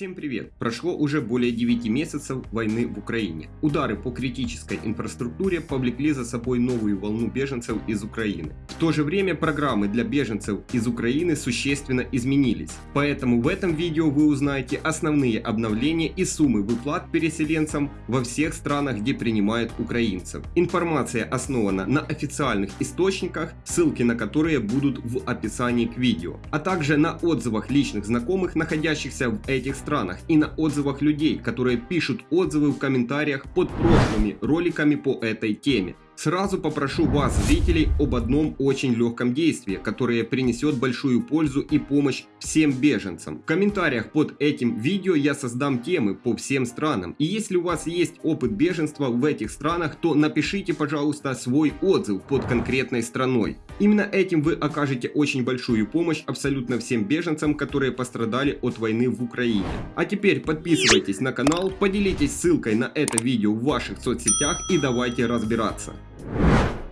Всем привет! Прошло уже более 9 месяцев войны в Украине. Удары по критической инфраструктуре повлекли за собой новую волну беженцев из Украины. В то же время программы для беженцев из Украины существенно изменились. Поэтому в этом видео вы узнаете основные обновления и суммы выплат переселенцам во всех странах, где принимают украинцев. Информация основана на официальных источниках, ссылки на которые будут в описании к видео, а также на отзывах личных знакомых, находящихся в этих странах странах и на отзывах людей, которые пишут отзывы в комментариях под прошлыми роликами по этой теме. Сразу попрошу вас, зрителей, об одном очень легком действии, которое принесет большую пользу и помощь всем беженцам. В комментариях под этим видео я создам темы по всем странам. И если у вас есть опыт беженства в этих странах, то напишите, пожалуйста, свой отзыв под конкретной страной. Именно этим вы окажете очень большую помощь абсолютно всем беженцам, которые пострадали от войны в Украине. А теперь подписывайтесь на канал, поделитесь ссылкой на это видео в ваших соцсетях и давайте разбираться.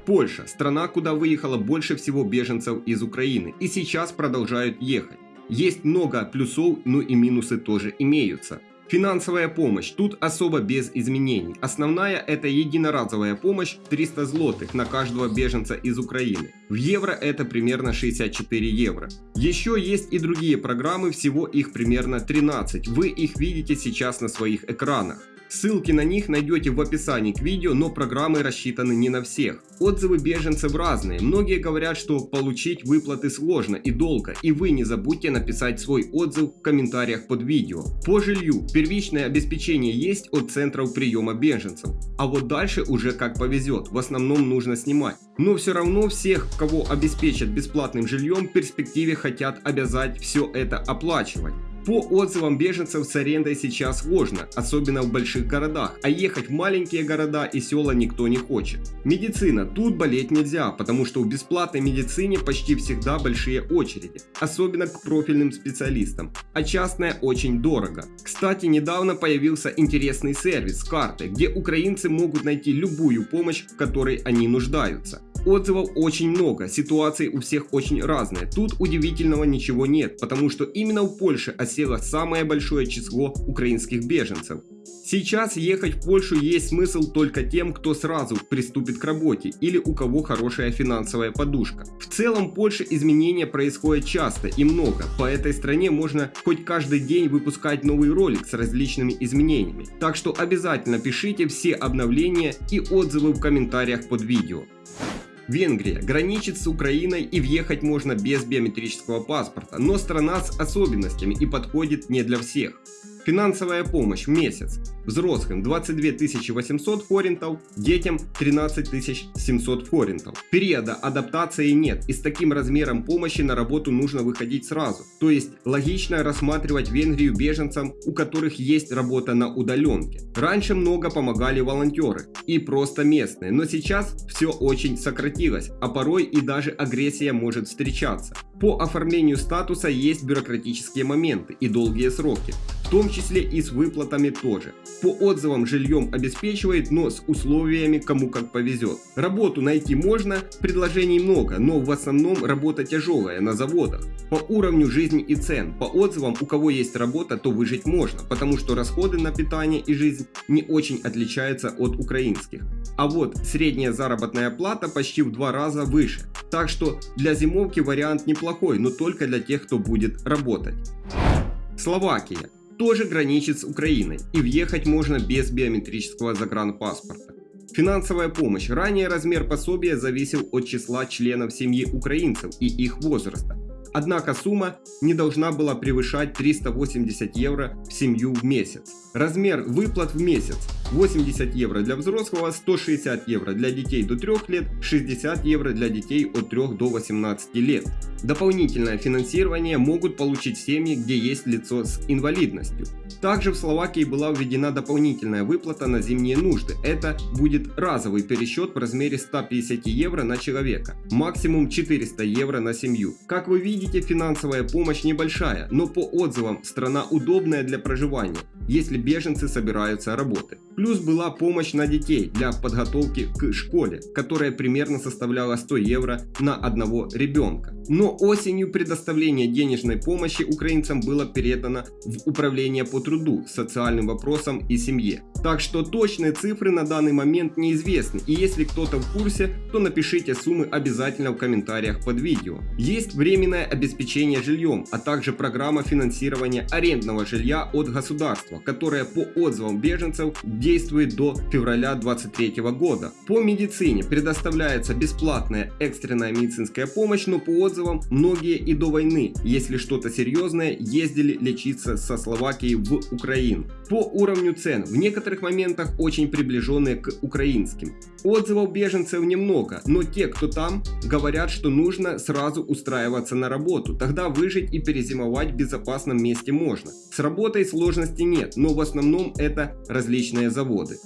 Польша – страна, куда выехало больше всего беженцев из Украины и сейчас продолжают ехать. Есть много плюсов, но и минусы тоже имеются. Финансовая помощь тут особо без изменений. Основная это единоразовая помощь 300 злотых на каждого беженца из Украины. В евро это примерно 64 евро. Еще есть и другие программы, всего их примерно 13. Вы их видите сейчас на своих экранах. Ссылки на них найдете в описании к видео, но программы рассчитаны не на всех. Отзывы беженцев разные. Многие говорят, что получить выплаты сложно и долго, и вы не забудьте написать свой отзыв в комментариях под видео. По жилью первичное обеспечение есть от центров приема беженцев, а вот дальше уже как повезет, в основном нужно снимать. Но все равно всех, кого обеспечат бесплатным жильем, в перспективе хотят обязать все это оплачивать. По отзывам беженцев с арендой сейчас сложно, особенно в больших городах, а ехать в маленькие города и села никто не хочет. Медицина. Тут болеть нельзя, потому что в бесплатной медицине почти всегда большие очереди, особенно к профильным специалистам, а частная очень дорого. Кстати, недавно появился интересный сервис с картой, где украинцы могут найти любую помощь, в которой они нуждаются. Отзывов очень много, ситуации у всех очень разные. Тут удивительного ничего нет, потому что именно в Польше осело самое большое число украинских беженцев. Сейчас ехать в Польшу есть смысл только тем, кто сразу приступит к работе или у кого хорошая финансовая подушка. В целом в Польше изменения происходят часто и много. По этой стране можно хоть каждый день выпускать новый ролик с различными изменениями. Так что обязательно пишите все обновления и отзывы в комментариях под видео. Венгрия граничит с Украиной и въехать можно без биометрического паспорта, но страна с особенностями и подходит не для всех. Финансовая помощь месяц. Взрослым 22 800 форинтов, детям 13 700 форинтов. Периода адаптации нет и с таким размером помощи на работу нужно выходить сразу. То есть логично рассматривать Венгрию беженцам, у которых есть работа на удаленке. Раньше много помогали волонтеры и просто местные, но сейчас все очень сократилось, а порой и даже агрессия может встречаться. По оформлению статуса есть бюрократические моменты и долгие сроки, в том числе и с выплатами тоже. По отзывам жильем обеспечивает, но с условиями кому как повезет. Работу найти можно, предложений много, но в основном работа тяжелая на заводах. По уровню жизни и цен, по отзывам у кого есть работа, то выжить можно, потому что расходы на питание и жизнь не очень отличаются от украинских. А вот средняя заработная плата почти в два раза выше. Так что для зимовки вариант неплохой, но только для тех, кто будет работать. Словакия тоже граничит с Украиной и въехать можно без биометрического загранпаспорта. Финансовая помощь. Ранее размер пособия зависел от числа членов семьи украинцев и их возраста. Однако сумма не должна была превышать 380 евро в семью в месяц. Размер выплат в месяц 80 евро для взрослого, 160 евро для детей до 3 лет, 60 евро для детей от 3 до 18 лет. Дополнительное финансирование могут получить семьи, где есть лицо с инвалидностью. Также в Словакии была введена дополнительная выплата на зимние нужды. Это будет разовый пересчет в размере 150 евро на человека, максимум 400 евро на семью. Как вы видите, финансовая помощь небольшая, но по отзывам страна удобная для проживания если беженцы собираются работать. Плюс была помощь на детей для подготовки к школе, которая примерно составляла 100 евро на одного ребенка. Но осенью предоставление денежной помощи украинцам было передано в Управление по труду, социальным вопросам и семье. Так что точные цифры на данный момент неизвестны, и если кто-то в курсе, то напишите суммы обязательно в комментариях под видео. Есть временное обеспечение жильем, а также программа финансирования арендного жилья от государства, которая по отзывам беженцев действует до февраля 2023 года. По медицине предоставляется бесплатная экстренная медицинская помощь, но по отзывам многие и до войны, если что-то серьезное, ездили лечиться со Словакии в Украину. По уровню цен в некоторых моментах очень приближенные к украинским. Отзывов беженцев немного, но те, кто там, говорят, что нужно сразу устраиваться на работу, тогда выжить и перезимовать в безопасном месте можно. С работой сложностей нет, но в основном это различные заводы.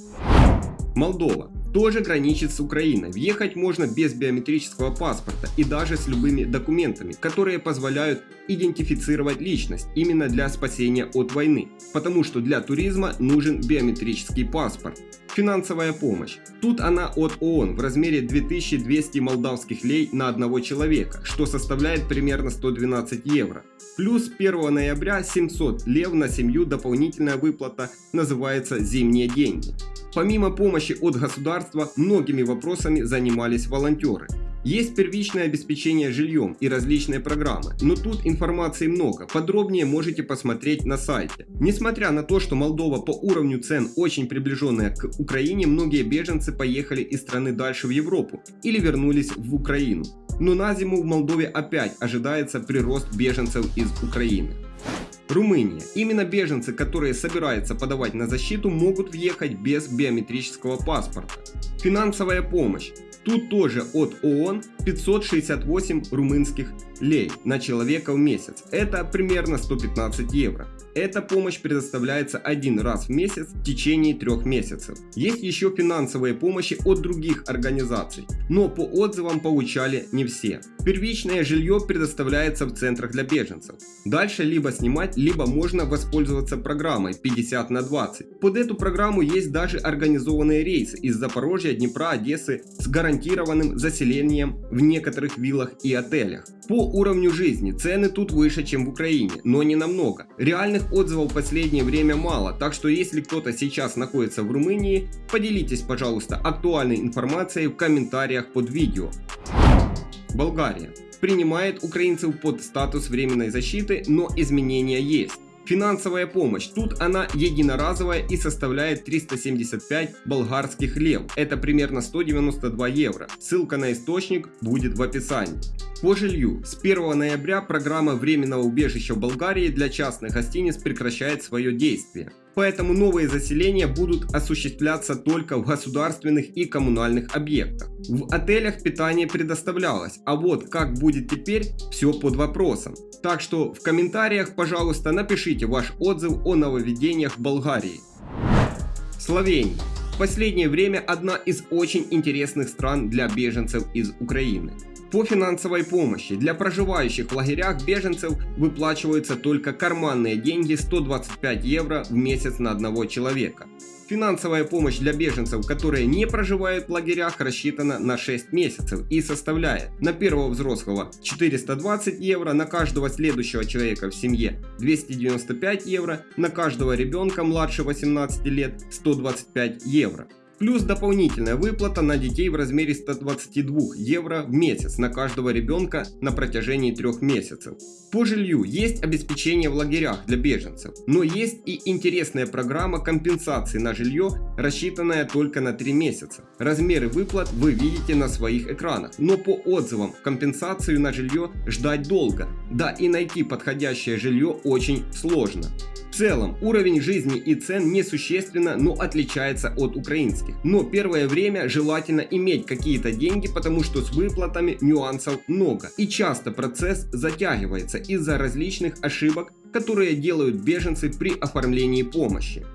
Молдова тоже граничит с Украиной. Въехать можно без биометрического паспорта и даже с любыми документами, которые позволяют идентифицировать личность именно для спасения от войны, потому что для туризма нужен биометрический паспорт. Финансовая помощь. Тут она от ООН в размере 2200 молдавских лей на одного человека, что составляет примерно 112 евро. Плюс 1 ноября 700 лев на семью дополнительная выплата называется «Зимние деньги». Помимо помощи от государства, многими вопросами занимались волонтеры. Есть первичное обеспечение жильем и различные программы, но тут информации много, подробнее можете посмотреть на сайте. Несмотря на то, что Молдова по уровню цен очень приближенная к Украине, многие беженцы поехали из страны дальше в Европу или вернулись в Украину. Но на зиму в Молдове опять ожидается прирост беженцев из Украины. Румыния. Именно беженцы, которые собираются подавать на защиту, могут въехать без биометрического паспорта. Финансовая помощь. Тут тоже от ООН 568 румынских лей на человека в месяц. Это примерно 115 евро. Эта помощь предоставляется один раз в месяц в течение трех месяцев. Есть еще финансовые помощи от других организаций, но по отзывам получали не все. Первичное жилье предоставляется в центрах для беженцев. Дальше либо снимать, либо можно воспользоваться программой 50 на 20. Под эту программу есть даже организованные рейсы из Запорожья, Днепра, Одессы с гарантированным заселением в некоторых виллах и отелях. По уровню жизни цены тут выше, чем в Украине, но не намного. Реальных отзывов в последнее время мало, так что если кто-то сейчас находится в Румынии, поделитесь, пожалуйста, актуальной информацией в комментариях под видео. Болгария принимает украинцев под статус временной защиты, но изменения есть. Финансовая помощь. Тут она единоразовая и составляет 375 болгарских лев. Это примерно 192 евро. Ссылка на источник будет в описании. По жилью. С 1 ноября программа временного убежища в Болгарии для частных гостиниц прекращает свое действие. Поэтому новые заселения будут осуществляться только в государственных и коммунальных объектах. В отелях питание предоставлялось, а вот как будет теперь, все под вопросом. Так что в комментариях, пожалуйста, напишите ваш отзыв о нововведениях в Болгарии. Словения. В последнее время одна из очень интересных стран для беженцев из Украины. По финансовой помощи для проживающих в лагерях беженцев выплачиваются только карманные деньги 125 евро в месяц на одного человека. Финансовая помощь для беженцев, которые не проживают в лагерях, рассчитана на 6 месяцев и составляет на первого взрослого 420 евро, на каждого следующего человека в семье 295 евро, на каждого ребенка младше 18 лет 125 евро плюс дополнительная выплата на детей в размере 122 евро в месяц на каждого ребенка на протяжении трех месяцев. По жилью есть обеспечение в лагерях для беженцев, но есть и интересная программа компенсации на жилье, рассчитанная только на 3 месяца. Размеры выплат вы видите на своих экранах, но по отзывам компенсацию на жилье ждать долго, да и найти подходящее жилье очень сложно. В целом, уровень жизни и цен несущественно, но отличается от украинских. Но первое время желательно иметь какие-то деньги, потому что с выплатами нюансов много. И часто процесс затягивается из-за различных ошибок, которые делают беженцы при оформлении помощи.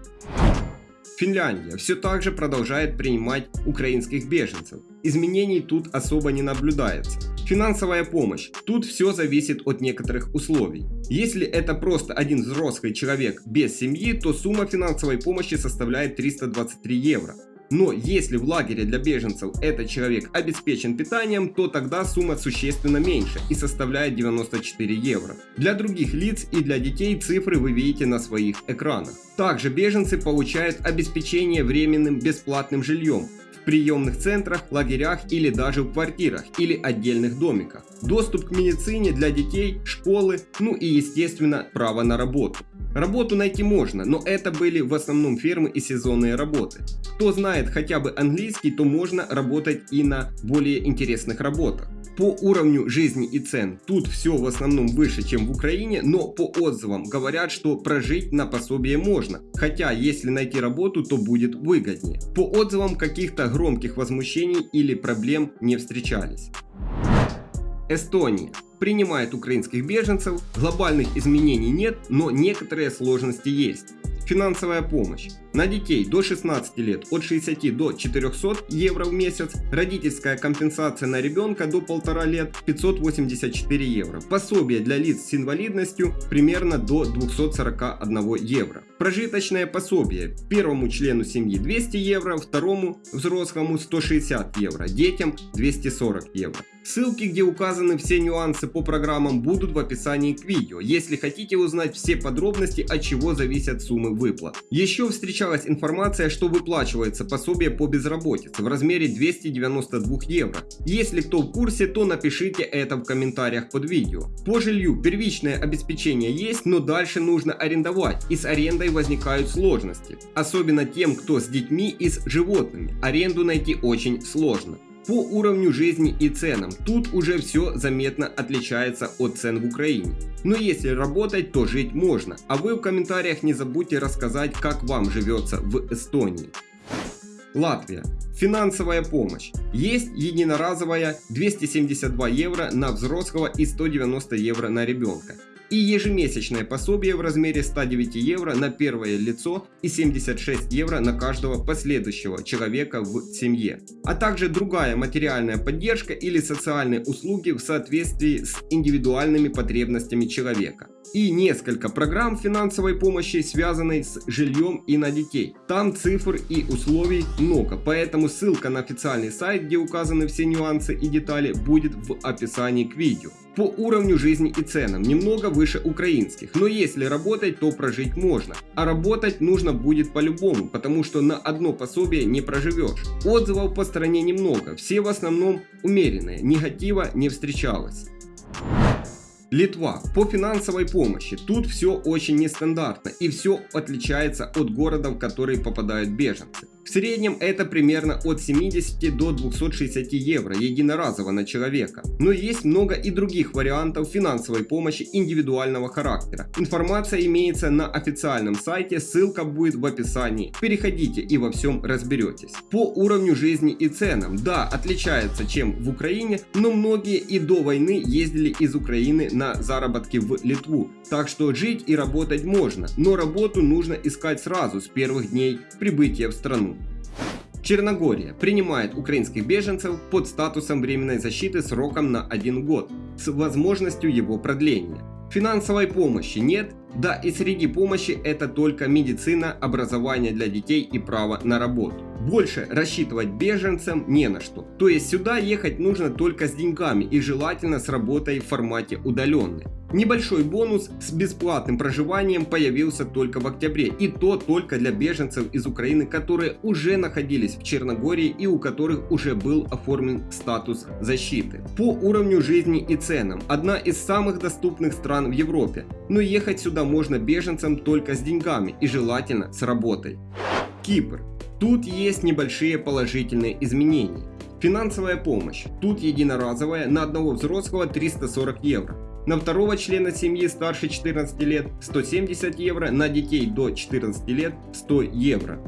Финляндия все так же продолжает принимать украинских беженцев. Изменений тут особо не наблюдается. Финансовая помощь. Тут все зависит от некоторых условий. Если это просто один взрослый человек без семьи, то сумма финансовой помощи составляет 323 евро. Но если в лагере для беженцев этот человек обеспечен питанием, то тогда сумма существенно меньше и составляет 94 евро. Для других лиц и для детей цифры вы видите на своих экранах. Также беженцы получают обеспечение временным бесплатным жильем в приемных центрах, лагерях или даже в квартирах или отдельных домиках. Доступ к медицине для детей, школы, ну и естественно право на работу. Работу найти можно, но это были в основном фермы и сезонные работы. Кто знает хотя бы английский, то можно работать и на более интересных работах. По уровню жизни и цен тут все в основном выше, чем в Украине, но по отзывам говорят, что прожить на пособие можно, хотя если найти работу, то будет выгоднее. По отзывам каких-то громких возмущений или проблем не встречались. Эстония принимает украинских беженцев, глобальных изменений нет, но некоторые сложности есть. Финансовая помощь. На детей до 16 лет от 60 до 400 евро в месяц. Родительская компенсация на ребенка до 1,5 лет 584 евро. Пособие для лиц с инвалидностью примерно до 241 евро. Прожиточное пособие первому члену семьи 200 евро, второму взрослому 160 евро, детям 240 евро. Ссылки, где указаны все нюансы по программам, будут в описании к видео, если хотите узнать все подробности, от чего зависят суммы выплат. Еще встречалась информация, что выплачивается пособие по безработице в размере 292 евро. Если кто в курсе, то напишите это в комментариях под видео. По жилью первичное обеспечение есть, но дальше нужно арендовать, и с арендой возникают сложности. Особенно тем, кто с детьми и с животными. Аренду найти очень сложно по уровню жизни и ценам. Тут уже все заметно отличается от цен в Украине. Но если работать, то жить можно. А вы в комментариях не забудьте рассказать, как вам живется в Эстонии. Латвия. Финансовая помощь. Есть единоразовая 272 евро на взрослого и 190 евро на ребенка и ежемесячное пособие в размере 109 евро на первое лицо и 76 евро на каждого последующего человека в семье, а также другая материальная поддержка или социальные услуги в соответствии с индивидуальными потребностями человека. И несколько программ финансовой помощи, связанной с жильем и на детей. Там цифр и условий много, поэтому ссылка на официальный сайт, где указаны все нюансы и детали, будет в описании к видео по уровню жизни и ценам, немного выше украинских. Но если работать, то прожить можно. А работать нужно будет по-любому, потому что на одно пособие не проживешь. Отзывов по стране немного, все в основном умеренные, негатива не встречалось. Литва. По финансовой помощи. Тут все очень нестандартно и все отличается от городов, в которые попадают беженцы. В среднем это примерно от 70 до 260 евро единоразово на человека. Но есть много и других вариантов финансовой помощи индивидуального характера. Информация имеется на официальном сайте, ссылка будет в описании. Переходите и во всем разберетесь. По уровню жизни и ценам, да, отличается чем в Украине, но многие и до войны ездили из Украины на заработки в Литву. Так что жить и работать можно, но работу нужно искать сразу с первых дней прибытия в страну. Черногория принимает украинских беженцев под статусом временной защиты сроком на один год с возможностью его продления. Финансовой помощи нет, да и среди помощи это только медицина, образование для детей и право на работу. Больше рассчитывать беженцам не на что. То есть сюда ехать нужно только с деньгами и желательно с работой в формате удаленной. Небольшой бонус с бесплатным проживанием появился только в октябре, и то только для беженцев из Украины, которые уже находились в Черногории и у которых уже был оформлен статус защиты. По уровню жизни и ценам, одна из самых доступных стран в Европе, но ехать сюда можно беженцам только с деньгами и желательно с работой. Кипр. Тут есть небольшие положительные изменения. Финансовая помощь. Тут единоразовая на одного взрослого 340 евро. На второго члена семьи старше 14 лет 170 евро, на детей до 14 лет 100 евро.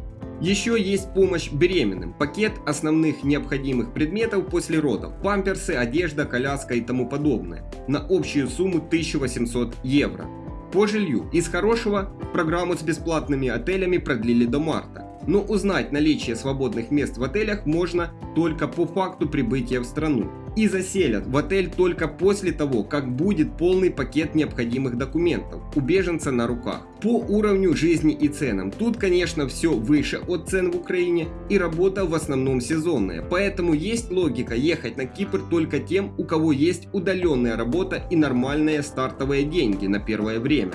Еще есть помощь беременным, пакет основных необходимых предметов после родов, памперсы, одежда, коляска и тому подобное, на общую сумму 1800 евро. По жилью. Из хорошего программу с бесплатными отелями продлили до марта но узнать наличие свободных мест в отелях можно только по факту прибытия в страну. и заселят в отель только после того, как будет полный пакет необходимых документов у беженца на руках. По уровню жизни и ценам. Тут, конечно, все выше от цен в Украине и работа в основном сезонная. Поэтому есть логика ехать на Кипр только тем, у кого есть удаленная работа и нормальные стартовые деньги на первое время.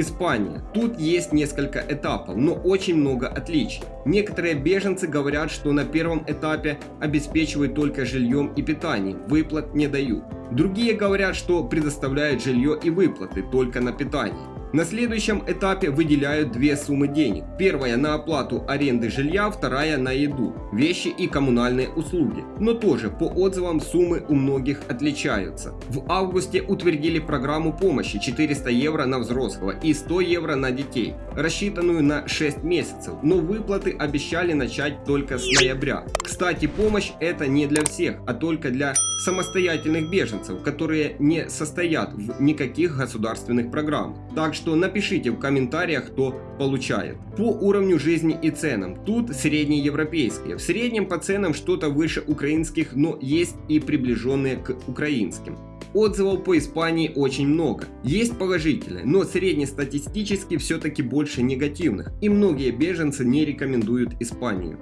Испания. Тут есть несколько этапов, но очень много отличий. Некоторые беженцы говорят, что на первом этапе обеспечивают только жильем и питанием, выплат не дают. Другие говорят, что предоставляют жилье и выплаты только на питание. На следующем этапе выделяют две суммы денег. Первая на оплату аренды жилья, вторая на еду, вещи и коммунальные услуги. Но тоже по отзывам суммы у многих отличаются. В августе утвердили программу помощи 400 евро на взрослого и 100 евро на детей, рассчитанную на 6 месяцев, но выплаты обещали начать только с ноября. Кстати, помощь это не для всех, а только для самостоятельных беженцев, которые не состоят в никаких государственных программах. Так что напишите в комментариях, кто получает. По уровню жизни и ценам. Тут среднеевропейские. В среднем по ценам что-то выше украинских, но есть и приближенные к украинским. Отзывов по Испании очень много. Есть положительные, но среднестатистически все-таки больше негативных. И многие беженцы не рекомендуют Испанию.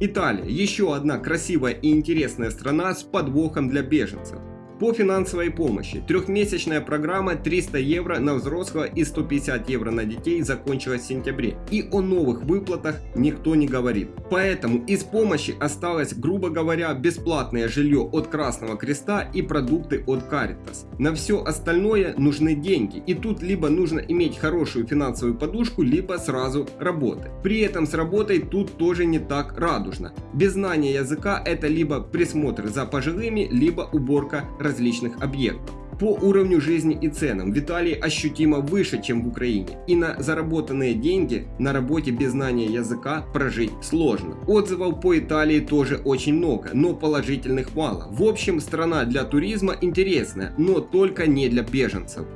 Италия. Еще одна красивая и интересная страна с подвохом для беженцев. По финансовой помощи. Трехмесячная программа 300 евро на взрослого и 150 евро на детей закончилась в сентябре. И о новых выплатах никто не говорит. Поэтому из помощи осталось, грубо говоря, бесплатное жилье от Красного Креста и продукты от Caritas. На все остальное нужны деньги. И тут либо нужно иметь хорошую финансовую подушку, либо сразу работать. При этом с работой тут тоже не так радужно. Без знания языка это либо присмотр за пожилыми, либо уборка различных объектов. По уровню жизни и ценам в Италии ощутимо выше, чем в Украине. И на заработанные деньги на работе без знания языка прожить сложно. Отзывов по Италии тоже очень много, но положительных мало. В общем, страна для туризма интересная, но только не для беженцев.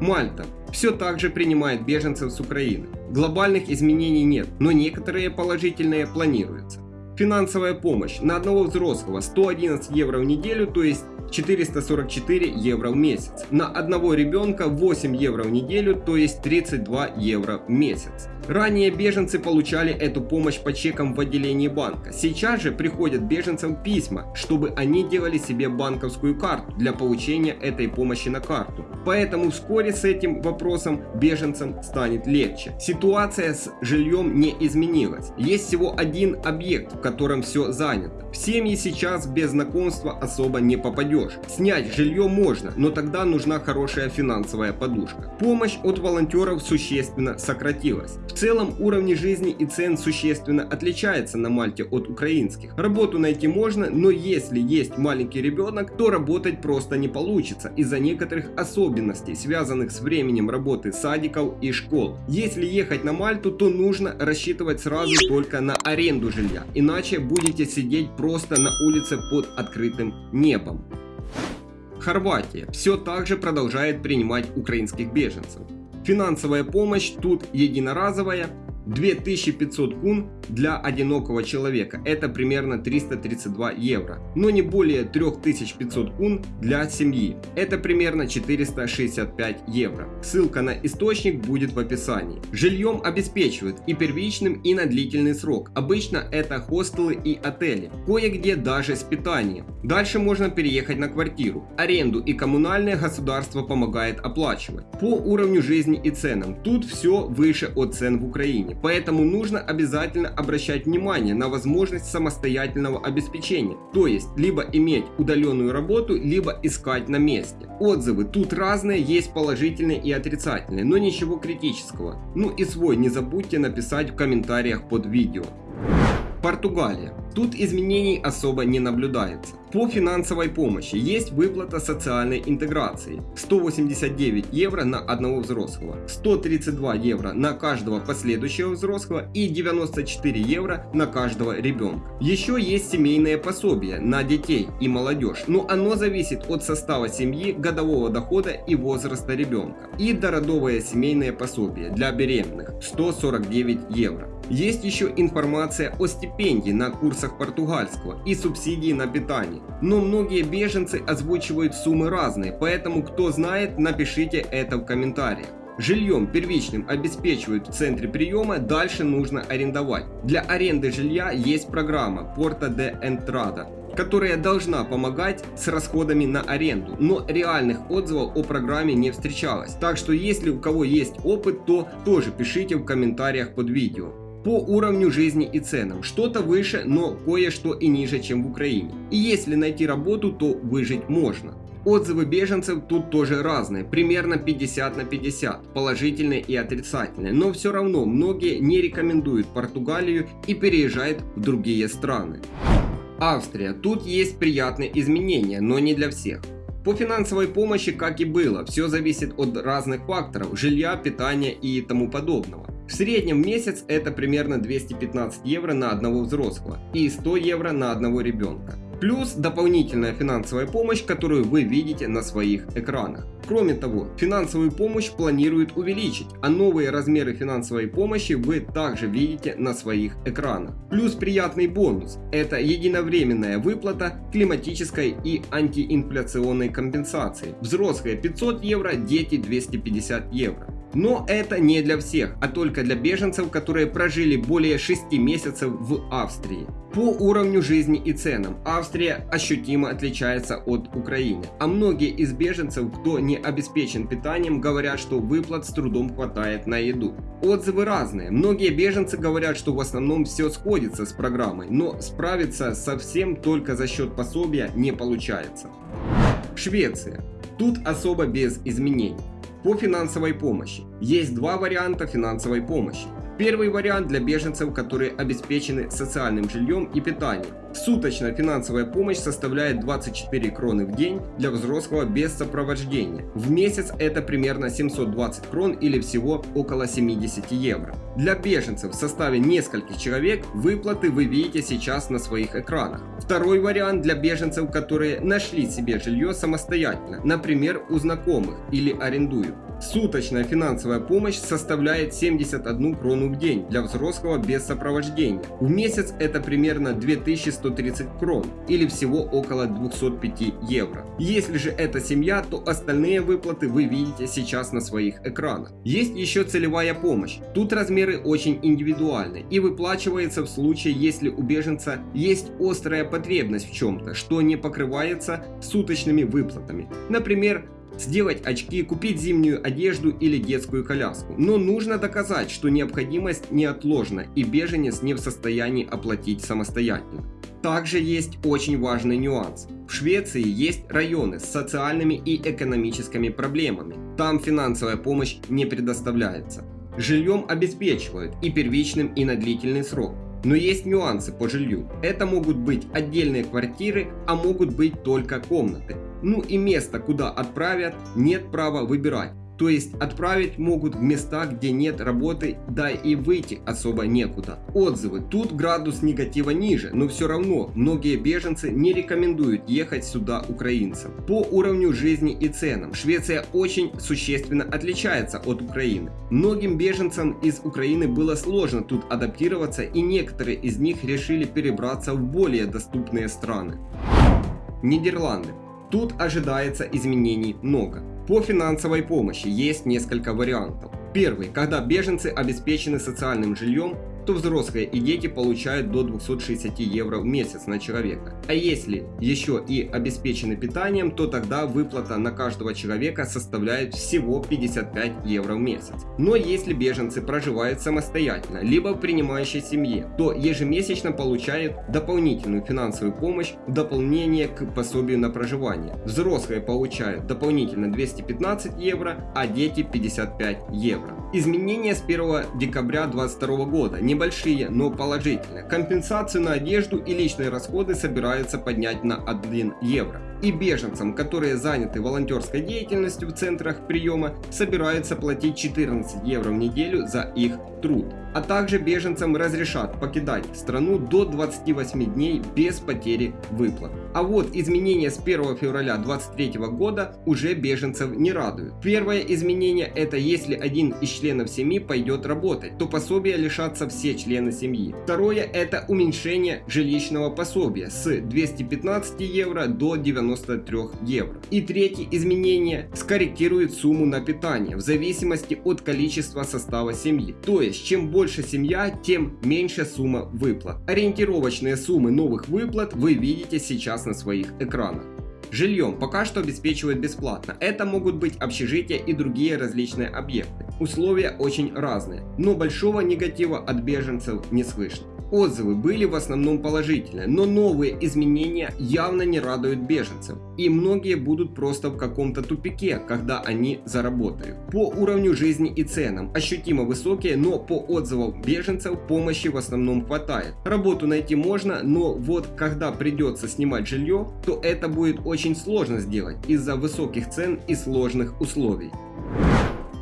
Мальта. Все так же принимает беженцев с Украины. Глобальных изменений нет, но некоторые положительные планируются. Финансовая помощь на одного взрослого 111 евро в неделю, то есть 444 евро в месяц. На одного ребенка 8 евро в неделю, то есть 32 евро в месяц. Ранее беженцы получали эту помощь по чекам в отделении банка. Сейчас же приходят беженцам письма, чтобы они делали себе банковскую карту для получения этой помощи на карту. Поэтому вскоре с этим вопросом беженцам станет легче. Ситуация с жильем не изменилась. Есть всего один объект, в котором все занято. В семьи сейчас без знакомства особо не попадешь. Снять жилье можно, но тогда нужна хорошая финансовая подушка. Помощь от волонтеров существенно сократилась. В целом уровни жизни и цен существенно отличаются на Мальте от украинских. Работу найти можно, но если есть маленький ребенок, то работать просто не получится из-за некоторых особенностей, связанных с временем работы садиков и школ. Если ехать на Мальту, то нужно рассчитывать сразу только на аренду жилья, иначе будете сидеть просто на улице под открытым небом. Хорватия все так же продолжает принимать украинских беженцев. Финансовая помощь тут единоразовая, 2500 кун для одинокого человека, это примерно 332 евро, но не более 3500 кун для семьи, это примерно 465 евро. Ссылка на источник будет в описании. Жильем обеспечивают и первичным, и на длительный срок. Обычно это хостелы и отели, кое-где даже с питанием. Дальше можно переехать на квартиру. Аренду и коммунальное государство помогает оплачивать. По уровню жизни и ценам, тут все выше от цен в Украине поэтому нужно обязательно обращать внимание на возможность самостоятельного обеспечения, то есть либо иметь удаленную работу, либо искать на месте. Отзывы тут разные, есть положительные и отрицательные, но ничего критического. Ну и свой не забудьте написать в комментариях под видео. Португалия. Тут изменений особо не наблюдается. По финансовой помощи есть выплата социальной интеграции 189 евро на одного взрослого, 132 евро на каждого последующего взрослого и 94 евро на каждого ребенка. Еще есть семейное пособие на детей и молодежь, но оно зависит от состава семьи, годового дохода и возраста ребенка. И дородовое семейное пособие для беременных 149 евро. Есть еще информация о стипендии на курсах португальского и субсидии на питание. Но многие беженцы озвучивают суммы разные, поэтому кто знает, напишите это в комментариях. Жильем первичным обеспечивают в центре приема, дальше нужно арендовать. Для аренды жилья есть программа Porta de Entrada, которая должна помогать с расходами на аренду, но реальных отзывов о программе не встречалось. Так что если у кого есть опыт, то тоже пишите в комментариях под видео. По уровню жизни и ценам. Что-то выше, но кое-что и ниже, чем в Украине. И если найти работу, то выжить можно. Отзывы беженцев тут тоже разные, примерно 50 на 50, положительные и отрицательные, но все равно многие не рекомендуют Португалию и переезжают в другие страны. Австрия. Тут есть приятные изменения, но не для всех. По финансовой помощи, как и было, все зависит от разных факторов, жилья, питания и тому подобного. В среднем в месяц это примерно 215 евро на одного взрослого и 100 евро на одного ребенка. Плюс дополнительная финансовая помощь, которую вы видите на своих экранах. Кроме того, финансовую помощь планируют увеличить, а новые размеры финансовой помощи вы также видите на своих экранах. Плюс приятный бонус – это единовременная выплата климатической и антиинфляционной компенсации. Взрослые 500 евро, дети 250 евро. Но это не для всех, а только для беженцев, которые прожили более 6 месяцев в Австрии. По уровню жизни и ценам Австрия ощутимо отличается от Украины, а многие из беженцев, кто не обеспечен питанием, говорят, что выплат с трудом хватает на еду. Отзывы разные, многие беженцы говорят, что в основном все сходится с программой, но справиться со всем только за счет пособия не получается. Швеция. Тут особо без изменений. По финансовой помощи. Есть два варианта финансовой помощи. Первый вариант для беженцев, которые обеспечены социальным жильем и питанием. Суточная финансовая помощь составляет 24 кроны в день для взрослого без сопровождения. В месяц это примерно 720 крон или всего около 70 евро. Для беженцев в составе нескольких человек выплаты вы видите сейчас на своих экранах. Второй вариант для беженцев, которые нашли себе жилье самостоятельно, например у знакомых или арендуют. Суточная финансовая помощь составляет 71 крону в день для взрослого без сопровождения. В месяц это примерно 2130 крон или всего около 205 евро. Если же это семья, то остальные выплаты вы видите сейчас на своих экранах. Есть еще целевая помощь. Тут размеры очень индивидуальны и выплачивается в случае, если у беженца есть острая потребность в чем-то, что не покрывается суточными выплатами. Например, сделать очки, купить зимнюю одежду или детскую коляску. Но нужно доказать, что необходимость неотложна и беженец не в состоянии оплатить самостоятельно. Также есть очень важный нюанс. В Швеции есть районы с социальными и экономическими проблемами. Там финансовая помощь не предоставляется. Жильем обеспечивают и первичным, и на длительный срок. Но есть нюансы по жилью. Это могут быть отдельные квартиры, а могут быть только комнаты. Ну и место, куда отправят, нет права выбирать. То есть отправить могут в места, где нет работы, да и выйти особо некуда. Отзывы. Тут градус негатива ниже, но все равно многие беженцы не рекомендуют ехать сюда украинцам. По уровню жизни и ценам Швеция очень существенно отличается от Украины. Многим беженцам из Украины было сложно тут адаптироваться и некоторые из них решили перебраться в более доступные страны. Нидерланды. Тут ожидается изменений много. По финансовой помощи есть несколько вариантов. Первый, когда беженцы обеспечены социальным жильем, то взрослые и дети получают до 260 евро в месяц на человека. А если еще и обеспечены питанием, то тогда выплата на каждого человека составляет всего 55 евро в месяц. Но если беженцы проживают самостоятельно, либо в принимающей семье, то ежемесячно получают дополнительную финансовую помощь в дополнение к пособию на проживание. Взрослые получают дополнительно 215 евро, а дети 55 евро. Изменения с 1 декабря 2022 года небольшие, но положительные. Компенсацию на одежду и личные расходы собираются поднять на 1 евро. И беженцам, которые заняты волонтерской деятельностью в центрах приема, собираются платить 14 евро в неделю за их труд. а также беженцам разрешат покидать страну до 28 дней без потери выплат. А вот изменения с 1 февраля 2023 года уже беженцев не радуют. Первое изменение это если один из членов семьи пойдет работать, то пособия лишатся все члены семьи. Второе это уменьшение жилищного пособия с 215 евро до 93 евро. И третье изменение скорректирует сумму на питание в зависимости от количества состава семьи. То есть чем больше семья, тем меньше сумма выплат. Ориентировочные суммы новых выплат вы видите сейчас на своих экранах. Жильем пока что обеспечивают бесплатно. Это могут быть общежития и другие различные объекты. Условия очень разные, но большого негатива от беженцев не слышно. Отзывы были в основном положительные, но новые изменения явно не радуют беженцев. И многие будут просто в каком-то тупике, когда они заработают. По уровню жизни и ценам ощутимо высокие, но по отзывам беженцев помощи в основном хватает. Работу найти можно, но вот когда придется снимать жилье, то это будет очень сложно сделать из-за высоких цен и сложных условий.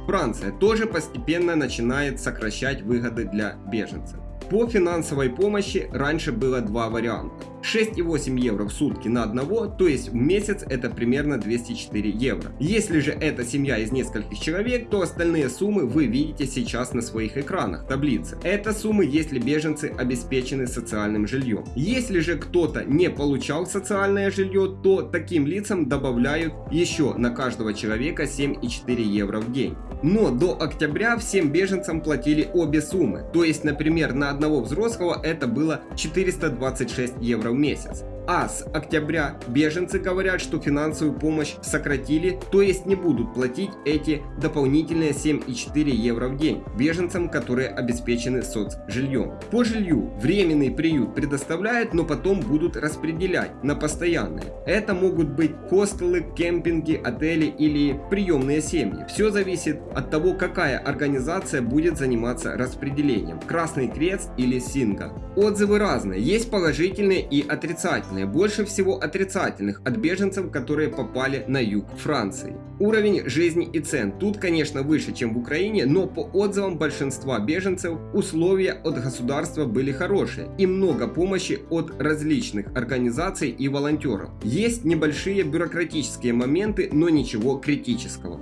Франция тоже постепенно начинает сокращать выгоды для беженцев. По финансовой помощи раньше было два варианта. 6,8 евро в сутки на одного, то есть в месяц это примерно 204 евро. Если же это семья из нескольких человек, то остальные суммы вы видите сейчас на своих экранах таблицы. Это суммы, если беженцы обеспечены социальным жильем. Если же кто-то не получал социальное жилье, то таким лицам добавляют еще на каждого человека 7,4 евро в день. Но до октября всем беженцам платили обе суммы. То есть, например, на одного взрослого это было 426 евро в месяц. А с октября беженцы говорят, что финансовую помощь сократили, то есть не будут платить эти дополнительные 7,4 евро в день беженцам, которые обеспечены соцжильем. По жилью временный приют предоставляют, но потом будут распределять на постоянные. Это могут быть хостелы, кемпинги, отели или приемные семьи. Все зависит от того, какая организация будет заниматься распределением. Красный Крест или Синга. Отзывы разные, есть положительные и отрицательные отрицательные, больше всего отрицательных от беженцев, которые попали на юг Франции. Уровень жизни и цен тут, конечно, выше, чем в Украине, но по отзывам большинства беженцев условия от государства были хорошие и много помощи от различных организаций и волонтеров. Есть небольшие бюрократические моменты, но ничего критического.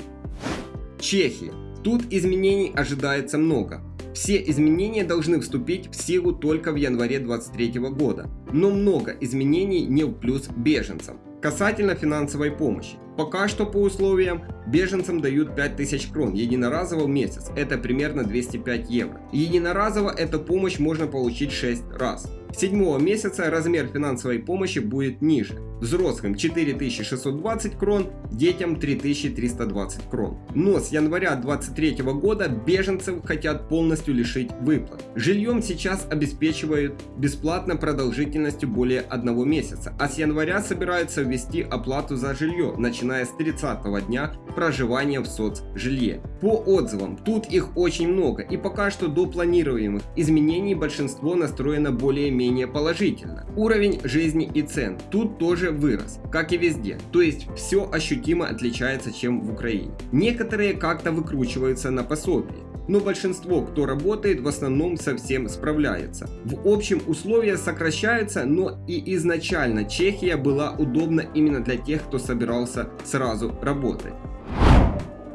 Чехия. Тут изменений ожидается много. Все изменения должны вступить в силу только в январе 2023 года, но много изменений не в плюс беженцам. Касательно финансовой помощи. Пока что по условиям беженцам дают 5000 крон единоразово в месяц, это примерно 205 евро. Единоразово эту помощь можно получить 6 раз. С седьмого месяца размер финансовой помощи будет ниже. Взрослым 4620 крон, детям 3320 крон. Но с января 2023 года беженцев хотят полностью лишить выплат. Жильем сейчас обеспечивают бесплатно продолжительностью более одного месяца, а с января собираются ввести оплату за жилье, начиная с 30 дня проживания в соцжилье. По отзывам, тут их очень много и пока что до планируемых изменений большинство настроено более-менее положительно. Уровень жизни и цен тут тоже вырос, как и везде, то есть все ощутимо отличается чем в Украине. Некоторые как-то выкручиваются на пособии, но большинство, кто работает, в основном совсем справляется. В общем, условия сокращаются, но и изначально Чехия была удобна именно для тех, кто собирался сразу работать.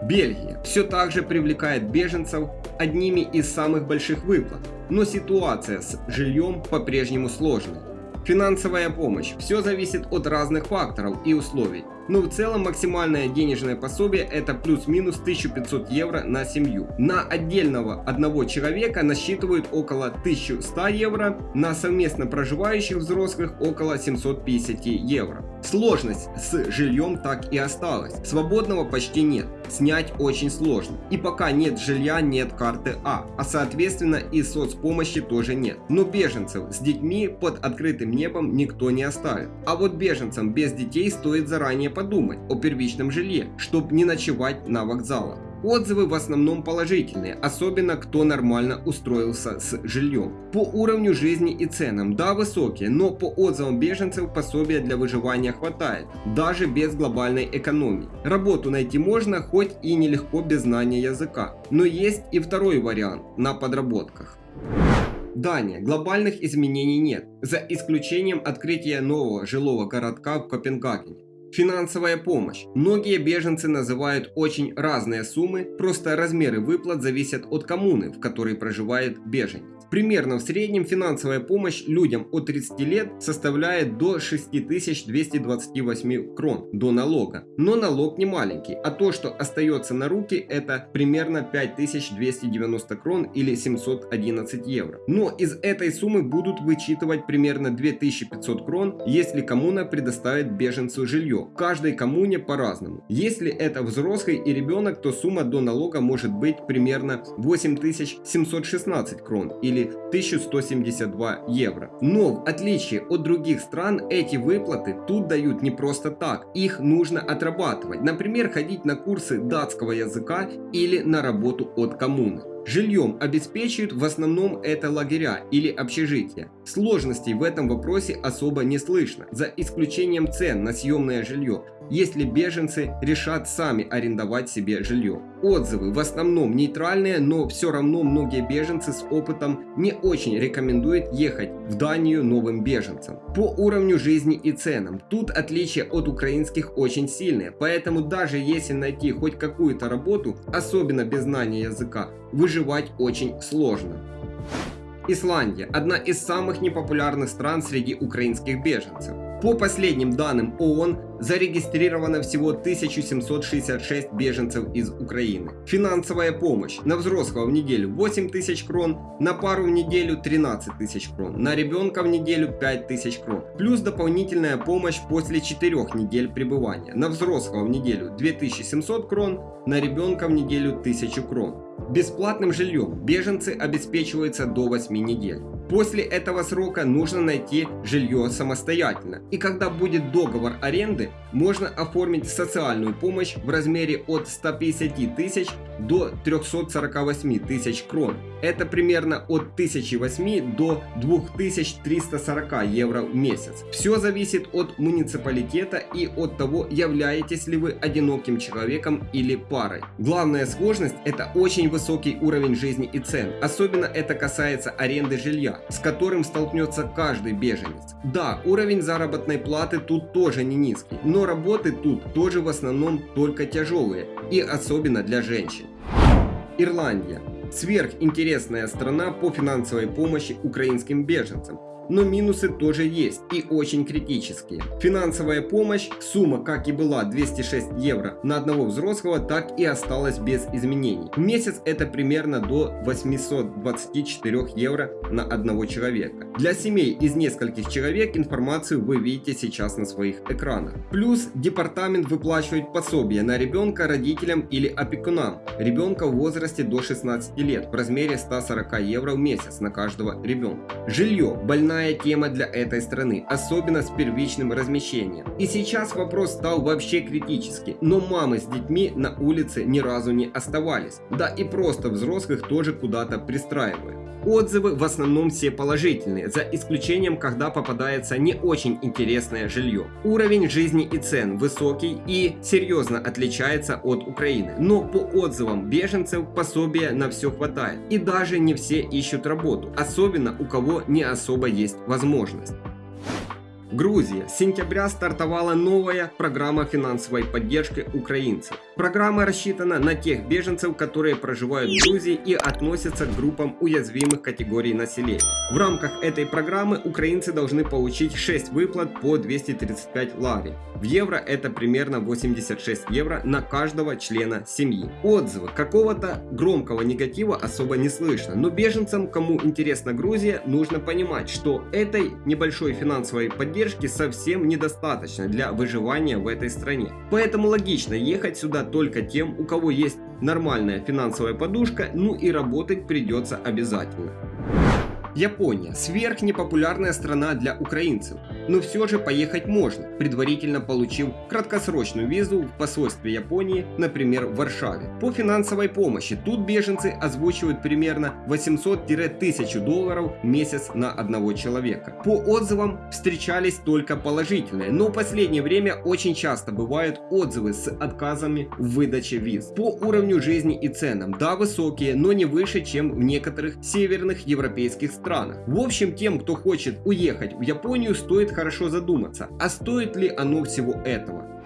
Бельгия все так же привлекает беженцев одними из самых больших выплат, но ситуация с жильем по-прежнему сложная. Финансовая помощь. Все зависит от разных факторов и условий но в целом максимальное денежное пособие это плюс-минус 1500 евро на семью. На отдельного одного человека насчитывают около 1100 евро, на совместно проживающих взрослых около 750 евро. Сложность с жильем так и осталась, свободного почти нет, снять очень сложно. И пока нет жилья, нет карты А, а соответственно и соцпомощи тоже нет. Но беженцев с детьми под открытым небом никто не оставит. А вот беженцам без детей стоит заранее подумать о первичном жилье, чтобы не ночевать на вокзалах. Отзывы в основном положительные, особенно кто нормально устроился с жильем. По уровню жизни и ценам, да высокие, но по отзывам беженцев пособия для выживания хватает, даже без глобальной экономии. Работу найти можно, хоть и нелегко без знания языка. Но есть и второй вариант на подработках. Дания. Глобальных изменений нет, за исключением открытия нового жилого городка в Копенгагене. Финансовая помощь. Многие беженцы называют очень разные суммы, просто размеры выплат зависят от коммуны, в которой проживает беженец. Примерно в среднем финансовая помощь людям от 30 лет составляет до 6228 крон до налога. Но налог не маленький, а то, что остается на руки, это примерно 5290 крон или 711 евро. Но из этой суммы будут вычитывать примерно 2500 крон, если коммуна предоставит беженцу жилье в каждой коммуне по-разному. Если это взрослый и ребенок, то сумма до налога может быть примерно 8716 крон или 1172 евро. Но в отличие от других стран, эти выплаты тут дают не просто так. Их нужно отрабатывать. Например, ходить на курсы датского языка или на работу от коммуны. Жильем обеспечивают в основном это лагеря или общежития. Сложностей в этом вопросе особо не слышно, за исключением цен на съемное жилье, если беженцы решат сами арендовать себе жилье. Отзывы в основном нейтральные, но все равно многие беженцы с опытом не очень рекомендуют ехать в Данию новым беженцам. По уровню жизни и ценам, тут отличия от украинских очень сильные, поэтому даже если найти хоть какую-то работу, особенно без знания языка, выживать очень сложно. Исландия – одна из самых непопулярных стран среди украинских беженцев. По последним данным ООН, зарегистрировано всего 1766 беженцев из Украины. Финансовая помощь на взрослого в неделю 8 тысяч крон, на пару в неделю 13 тысяч крон, на ребенка в неделю 5 тысяч крон. Плюс дополнительная помощь после 4 недель пребывания. На взрослого в неделю 2700 крон, на ребенка в неделю 1000 крон. Бесплатным жильем беженцы обеспечиваются до 8 недель. После этого срока нужно найти жилье самостоятельно. И когда будет договор аренды, можно оформить социальную помощь в размере от 150 тысяч до 348 тысяч крон. Это примерно от 1008 до 2340 евро в месяц. Все зависит от муниципалитета и от того, являетесь ли вы одиноким человеком или парой. Главная сложность это очень высокий уровень жизни и цен. Особенно это касается аренды жилья, с которым столкнется каждый беженец. Да, уровень заработной платы тут тоже не низкий, но работы тут тоже в основном только тяжелые и особенно для женщин. Ирландия. Сверхинтересная страна по финансовой помощи украинским беженцам но минусы тоже есть и очень критические. Финансовая помощь, сумма как и была 206 евро на одного взрослого, так и осталась без изменений. В месяц это примерно до 824 евро на одного человека. Для семей из нескольких человек информацию вы видите сейчас на своих экранах. Плюс департамент выплачивает пособие на ребенка родителям или опекунам ребенка в возрасте до 16 лет в размере 140 евро в месяц на каждого ребенка. Жилье, больная больная тема для этой страны, особенно с первичным размещением. И сейчас вопрос стал вообще критический, но мамы с детьми на улице ни разу не оставались. Да и просто взрослых тоже куда-то пристраивают. Отзывы в основном все положительные, за исключением, когда попадается не очень интересное жилье. Уровень жизни и цен высокий и серьезно отличается от Украины, но по отзывам беженцев пособия на все хватает. И даже не все ищут работу, особенно у кого не особо возможность. Грузия. С сентября стартовала новая программа финансовой поддержки украинцев. Программа рассчитана на тех беженцев, которые проживают в Грузии и относятся к группам уязвимых категорий населения. В рамках этой программы украинцы должны получить 6 выплат по 235 лари. В евро это примерно 86 евро на каждого члена семьи. Отзывы. Какого-то громкого негатива особо не слышно, но беженцам, кому интересна Грузия, нужно понимать, что этой небольшой финансовой поддержки совсем недостаточно для выживания в этой стране. Поэтому логично ехать сюда только тем, у кого есть нормальная финансовая подушка, ну и работать придется обязательно. Япония – сверхнепопулярная страна для украинцев. но все же поехать можно, предварительно получив краткосрочную визу в посольстве Японии, например, в Варшаве. По финансовой помощи тут беженцы озвучивают примерно 800-1000 долларов в месяц на одного человека. По отзывам встречались только положительные, но в последнее время очень часто бывают отзывы с отказами в выдаче виз. По уровню жизни и ценам, да, высокие, но не выше, чем в некоторых северных европейских странах. В общем, тем, кто хочет уехать в Японию, стоит хорошо задуматься, а стоит ли оно всего этого.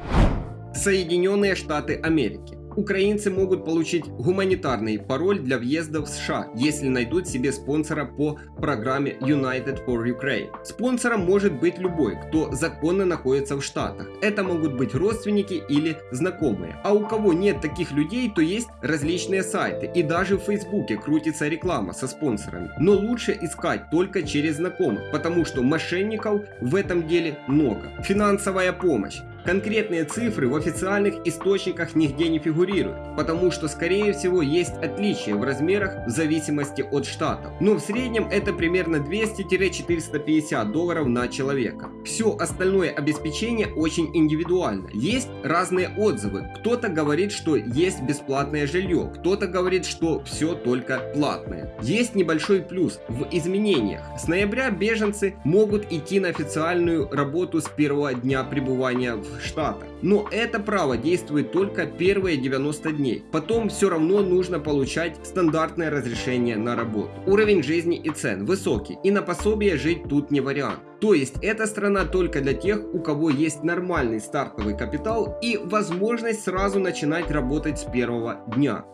Соединенные Штаты Америки украинцы могут получить гуманитарный пароль для въезда в США, если найдут себе спонсора по программе United for Ukraine. Спонсором может быть любой, кто законно находится в Штатах. Это могут быть родственники или знакомые. А у кого нет таких людей, то есть различные сайты. И даже в Фейсбуке крутится реклама со спонсорами. Но лучше искать только через знакомых, потому что мошенников в этом деле много. Финансовая помощь. Конкретные цифры в официальных источниках нигде не фигурируют, потому что скорее всего есть отличия в размерах в зависимости от штатов. Но в среднем это примерно 200-450 долларов на человека. Все остальное обеспечение очень индивидуально. Есть разные отзывы. Кто-то говорит, что есть бесплатное жилье, кто-то говорит, что все только платное. Есть небольшой плюс в изменениях. С ноября беженцы могут идти на официальную работу с первого дня пребывания в Штатах. Но это право действует только первые 90 дней. Потом все равно нужно получать стандартное разрешение на работу. Уровень жизни и цен высокий, и на пособие жить тут не вариант. То есть эта страна только для тех, у кого есть нормальный стартовый капитал и возможность сразу начинать работать с первого дня.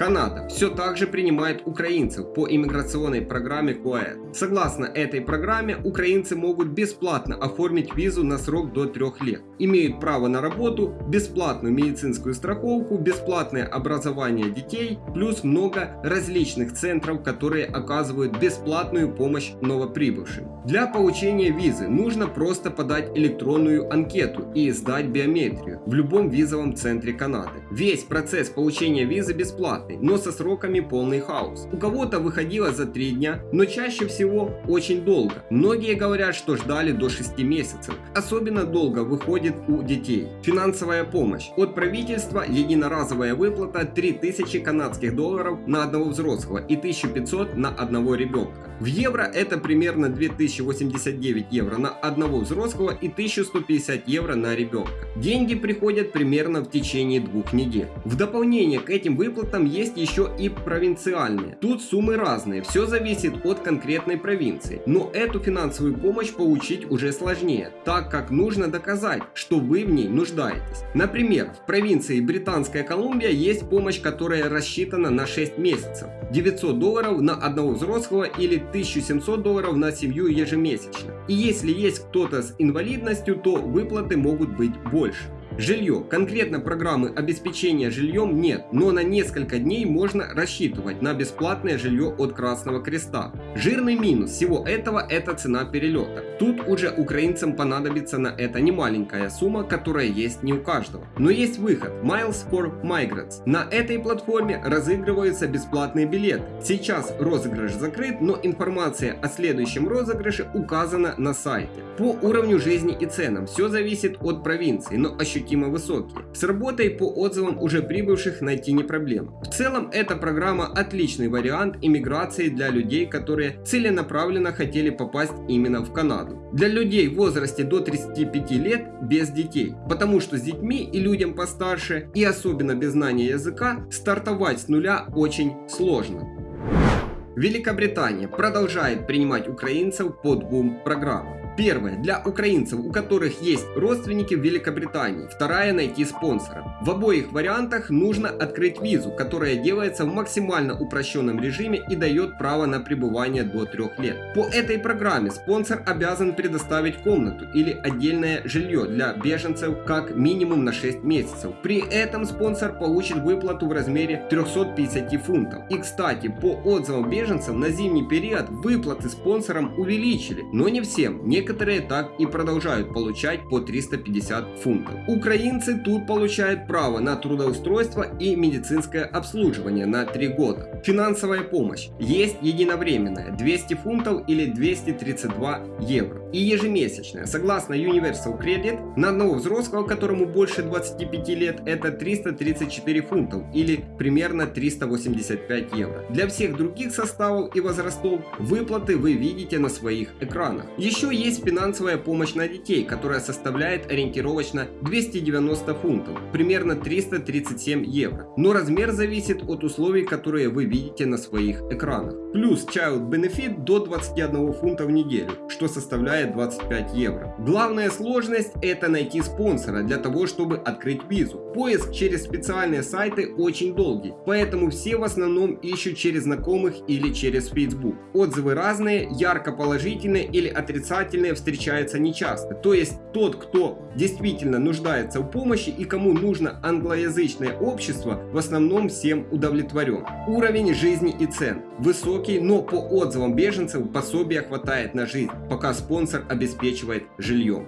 Канада все так же принимает украинцев по иммиграционной программе КОЭД. Согласно этой программе, украинцы могут бесплатно оформить визу на срок до 3 лет, имеют право на работу, бесплатную медицинскую страховку, бесплатное образование детей, плюс много различных центров, которые оказывают бесплатную помощь новоприбывшим. Для получения визы нужно просто подать электронную анкету и сдать биометрию в любом визовом центре Канады. Весь процесс получения визы бесплатный бесплатный, но со сроками полный хаос. У кого-то выходило за 3 дня, но чаще всего очень долго. Многие говорят, что ждали до 6 месяцев. Особенно долго выходит у детей. Финансовая помощь. От правительства единоразовая выплата 3000 канадских долларов на одного взрослого и 1500 на одного ребенка. В евро это примерно 2089 евро на одного взрослого и 1150 евро на ребенка. Деньги приходят примерно в течение двух недель. В дополнение к этим выплатам есть еще и провинциальные. Тут суммы разные, все зависит от конкретной провинции. Но эту финансовую помощь получить уже сложнее, так как нужно доказать, что вы в ней нуждаетесь. Например, в провинции Британская Колумбия есть помощь, которая рассчитана на 6 месяцев. 900 долларов на одного взрослого или 1700 долларов на семью ежемесячно. И если есть кто-то с инвалидностью, то выплаты могут быть больше. Жилье. Конкретно программы обеспечения жильем нет, но на несколько дней можно рассчитывать на бесплатное жилье от Красного Креста. Жирный минус всего этого это цена перелета. Тут уже украинцам понадобится на это немаленькая сумма, которая есть не у каждого. Но есть выход. Miles for Migrants. На этой платформе разыгрываются бесплатные билеты. Сейчас розыгрыш закрыт, но информация о следующем розыгрыше указана на сайте. По уровню жизни и ценам все зависит от провинции, но ощущение ощутимо высокие. С работой по отзывам уже прибывших найти не проблема. В целом эта программа отличный вариант иммиграции для людей, которые целенаправленно хотели попасть именно в Канаду. Для людей в возрасте до 35 лет без детей, потому что с детьми и людям постарше и особенно без знания языка стартовать с нуля очень сложно. Великобритания продолжает принимать украинцев по двум программам. Первое. Для украинцев, у которых есть родственники в Великобритании. Вторая. Найти спонсора. В обоих вариантах нужно открыть визу, которая делается в максимально упрощенном режиме и дает право на пребывание до 3 лет. По этой программе спонсор обязан предоставить комнату или отдельное жилье для беженцев как минимум на 6 месяцев. При этом спонсор получит выплату в размере 350 фунтов. И кстати, по отзывам беженцев на зимний период выплаты спонсорам увеличили, но не всем. Не Некоторые так и продолжают получать по 350 фунтов. Украинцы тут получают право на трудоустройство и медицинское обслуживание на 3 года. Финансовая помощь есть единовременная 200 фунтов или 232 евро. И ежемесячная. Согласно Universal Credit, на одного взрослого, которому больше 25 лет, это 334 фунтов или примерно 385 евро. Для всех других составов и возрастов выплаты вы видите на своих экранах. Еще есть финансовая помощь на детей, которая составляет ориентировочно 290 фунтов, примерно 337 евро. Но размер зависит от условий, которые вы видите на своих экранах. Плюс Child Benefit до 21 фунта в неделю, что составляет 25 евро. Главная сложность это найти спонсора для того, чтобы открыть визу. Поиск через специальные сайты очень долгий, поэтому все в основном ищут через знакомых или через Facebook. Отзывы разные, ярко положительные или отрицательные встречаются нечасто. То есть тот, кто действительно нуждается в помощи и кому нужно англоязычное общество, в основном всем удовлетворен. Уровень жизни и цен высокий, но по отзывам беженцев пособия хватает на жизнь, пока спонсор обеспечивает жильем.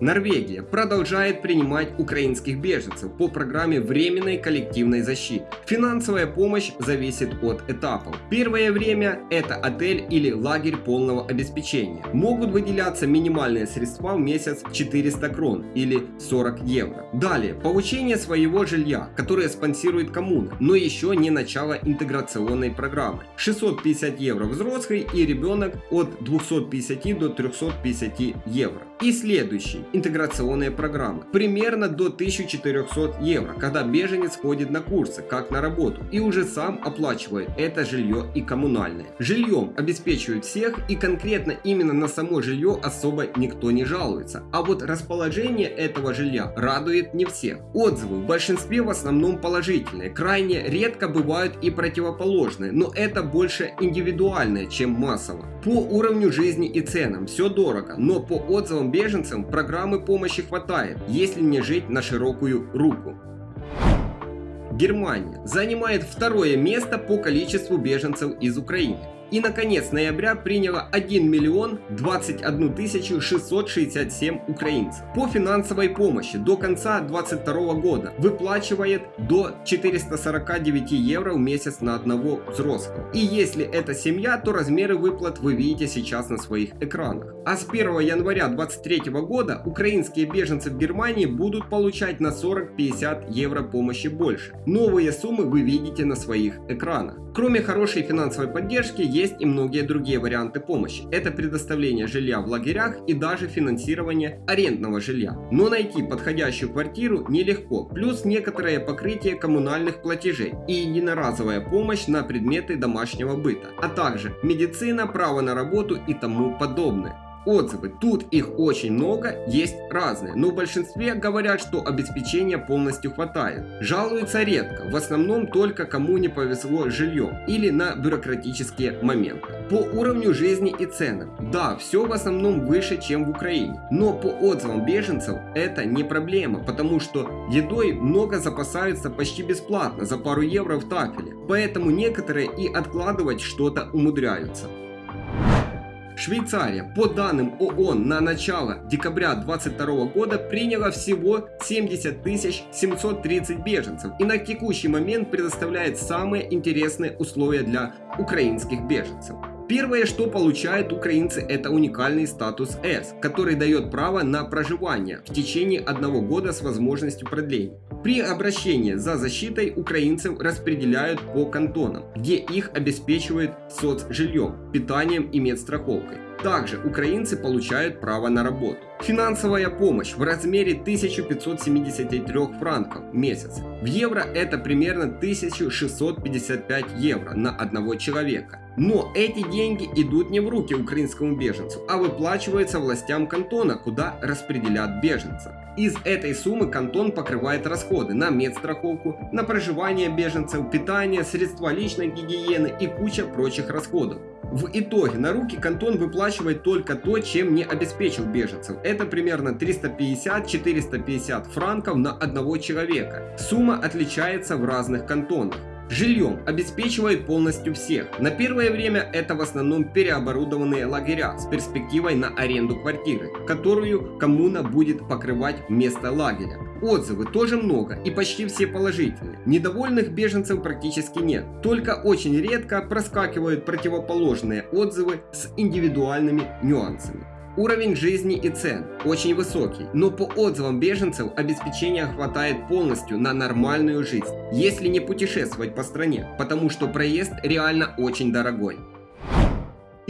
Норвегия продолжает принимать украинских беженцев по программе временной коллективной защиты. Финансовая помощь зависит от этапов. Первое время это отель или лагерь полного обеспечения. Могут выделяться минимальные средства в месяц 400 крон или 40 евро. Далее, получение своего жилья, которое спонсирует коммуна, но еще не начало интеграционной программы. 650 евро взрослый и ребенок от 250 до 350 евро. И следующий интеграционные программы. Примерно до 1400 евро, когда беженец ходит на курсы, как на работу, и уже сам оплачивает это жилье и коммунальное. Жильем обеспечивают всех и конкретно именно на само жилье особо никто не жалуется. А вот расположение этого жилья радует не всех. Отзывы в большинстве в основном положительные, крайне редко бывают и противоположные, но это больше индивидуальное, чем массово. По уровню жизни и ценам все дорого, но по отзывам беженцам программа программы помощи хватает, если не жить на широкую руку. Германия занимает второе место по количеству беженцев из Украины и наконец ноября приняло 1 миллион 21 тысячу 667 украинцев. По финансовой помощи до конца 2022 года выплачивает до 449 евро в месяц на одного взрослого. И если это семья, то размеры выплат вы видите сейчас на своих экранах. А с 1 января 2023 года украинские беженцы в Германии будут получать на 40-50 евро помощи больше. Новые суммы вы видите на своих экранах. Кроме хорошей финансовой поддержки, есть и многие другие варианты помощи. Это предоставление жилья в лагерях и даже финансирование арендного жилья. Но найти подходящую квартиру нелегко, плюс некоторое покрытие коммунальных платежей и единоразовая помощь на предметы домашнего быта, а также медицина, право на работу и тому подобное. Отзывы, тут их очень много, есть разные, но в большинстве говорят, что обеспечения полностью хватает. Жалуются редко, в основном только кому не повезло с жильем или на бюрократические моменты. По уровню жизни и ценам, да, все в основном выше, чем в Украине, но по отзывам беженцев это не проблема, потому что едой много запасаются почти бесплатно за пару евро в тафеле, поэтому некоторые и откладывать что-то умудряются. Швейцария, по данным ООН на начало декабря 2022 года приняла всего 70 730 беженцев и на текущий момент предоставляет самые интересные условия для украинских беженцев. Первое, что получают украинцы, это уникальный статус С, который дает право на проживание в течение одного года с возможностью продления. При обращении за защитой украинцев распределяют по кантонам, где их обеспечивают соцжильем, питанием и медстраховкой. Также украинцы получают право на работу. Финансовая помощь в размере 1573 франков в месяц. В евро это примерно 1655 евро на одного человека. Но эти деньги идут не в руки украинскому беженцу, а выплачиваются властям кантона, куда распределят беженцев. Из этой суммы кантон покрывает расходы на медстраховку, на проживание беженцев, питание, средства личной гигиены и куча прочих расходов. В итоге на руки кантон выплачивает только то, чем не обеспечил беженцев. Это примерно 350-450 франков на одного человека. Сумма отличается в разных кантонах. Жильем обеспечивают полностью всех. На первое время это в основном переоборудованные лагеря с перспективой на аренду квартиры, которую коммуна будет покрывать вместо лагеря. Отзывы тоже много и почти все положительные. Недовольных беженцев практически нет. Только очень редко проскакивают противоположные отзывы с индивидуальными нюансами. Уровень жизни и цен очень высокий, но по отзывам беженцев обеспечения хватает полностью на нормальную жизнь, если не путешествовать по стране, потому что проезд реально очень дорогой.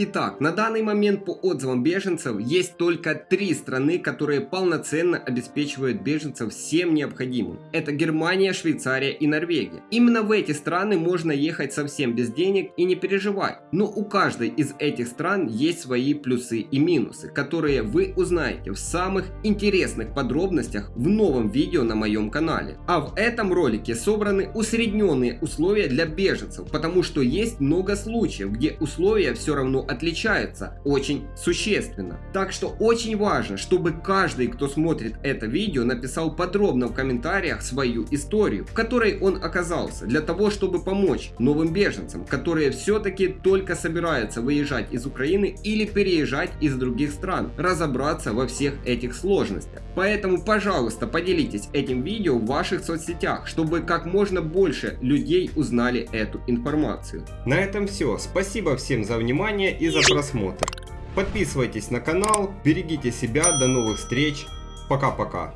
Итак, на данный момент по отзывам беженцев есть только три страны, которые полноценно обеспечивают беженцев всем необходимым. Это Германия, Швейцария и Норвегия. Именно в эти страны можно ехать совсем без денег и не переживать. Но у каждой из этих стран есть свои плюсы и минусы, которые вы узнаете в самых интересных подробностях в новом видео на моем канале. А в этом ролике собраны усредненные условия для беженцев, потому что есть много случаев, где условия все равно отличается очень существенно. Так что очень важно, чтобы каждый, кто смотрит это видео, написал подробно в комментариях свою историю, в которой он оказался, для того, чтобы помочь новым беженцам, которые все-таки только собираются выезжать из Украины или переезжать из других стран, разобраться во всех этих сложностях. Поэтому, пожалуйста, поделитесь этим видео в ваших соцсетях, чтобы как можно больше людей узнали эту информацию. На этом все. Спасибо всем за внимание и за просмотр. Подписывайтесь на канал, берегите себя, до новых встреч, пока-пока.